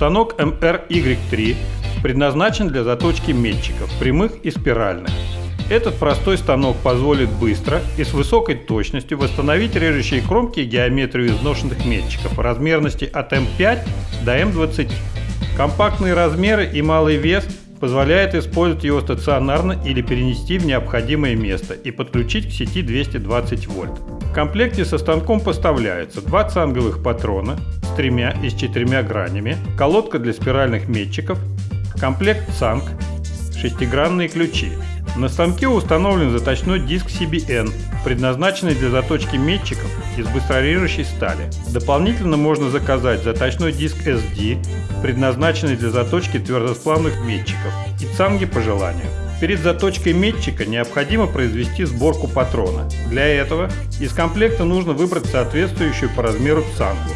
Станок MRY3 предназначен для заточки метчиков, прямых и спиральных. Этот простой станок позволит быстро и с высокой точностью восстановить режущие кромки и геометрию изношенных метчиков размерности от М5 до М20. Компактные размеры и малый вес позволяет использовать его стационарно или перенести в необходимое место и подключить к сети 220 вольт. В комплекте со станком поставляются два цанговых патрона с тремя и с четырьмя гранями, колодка для спиральных метчиков, комплект цанг, шестигранные ключи. На станке установлен заточной диск CBN, предназначенный для заточки метчиков из быстрорежущей стали. Дополнительно можно заказать заточной диск SD, предназначенный для заточки твердосплавных метчиков, и цанги по желанию. Перед заточкой метчика необходимо произвести сборку патрона. Для этого из комплекта нужно выбрать соответствующую по размеру цангу.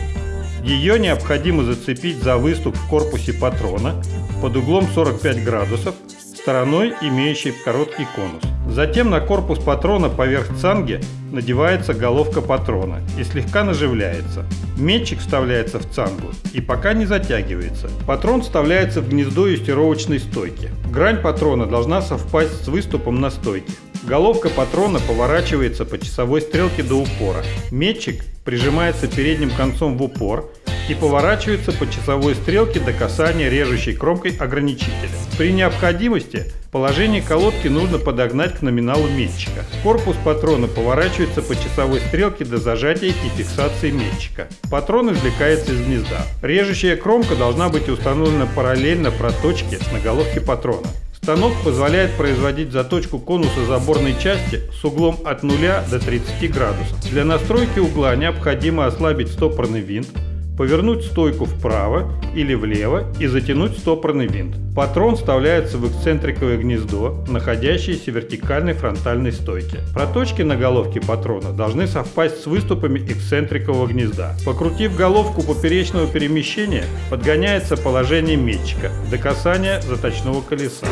Ее необходимо зацепить за выступ в корпусе патрона под углом 45 градусов стороной, имеющей короткий конус. Затем на корпус патрона поверх цанги надевается головка патрона и слегка наживляется. Метчик вставляется в цангу и пока не затягивается. Патрон вставляется в гнездо юстировочной стойки. Грань патрона должна совпасть с выступом на стойке. Головка патрона поворачивается по часовой стрелке до упора. Метчик прижимается передним концом в упор и поворачивается по часовой стрелке до касания режущей кромкой ограничителя. При необходимости положение колодки нужно подогнать к номиналу метчика. Корпус патрона поворачивается по часовой стрелке до зажатия и фиксации метчика. Патрон извлекается из гнезда. Режущая кромка должна быть установлена параллельно проточке на головке патрона. Станок позволяет производить заточку конуса заборной части с углом от 0 до 30 градусов. Для настройки угла необходимо ослабить стопорный винт, повернуть стойку вправо или влево и затянуть стопорный винт. Патрон вставляется в эксцентриковое гнездо, находящееся в вертикальной фронтальной стойке. Проточки на головке патрона должны совпасть с выступами эксцентрикового гнезда. Покрутив головку поперечного перемещения, подгоняется положение метчика до касания заточного колеса.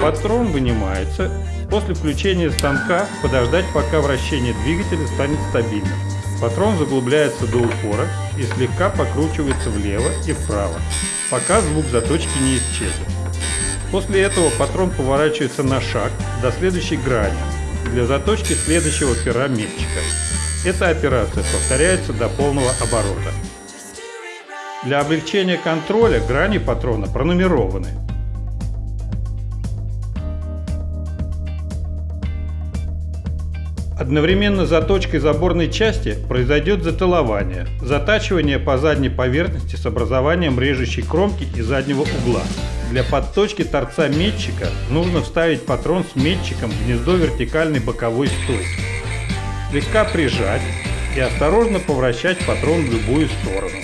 Патрон вынимается. После включения станка подождать, пока вращение двигателя станет стабильным. Патрон заглубляется до упора и слегка покручивается влево и вправо, пока звук заточки не исчезнет. После этого патрон поворачивается на шаг до следующей грани для заточки следующего пера метчика. Эта операция повторяется до полного оборота. Для облегчения контроля грани патрона пронумерованы Одновременно заточкой заборной части произойдет затылование, затачивание по задней поверхности с образованием режущей кромки и заднего угла. Для подточки торца метчика нужно вставить патрон с метчиком в гнездо вертикальной боковой стойки. Слегка прижать и осторожно повращать патрон в любую сторону.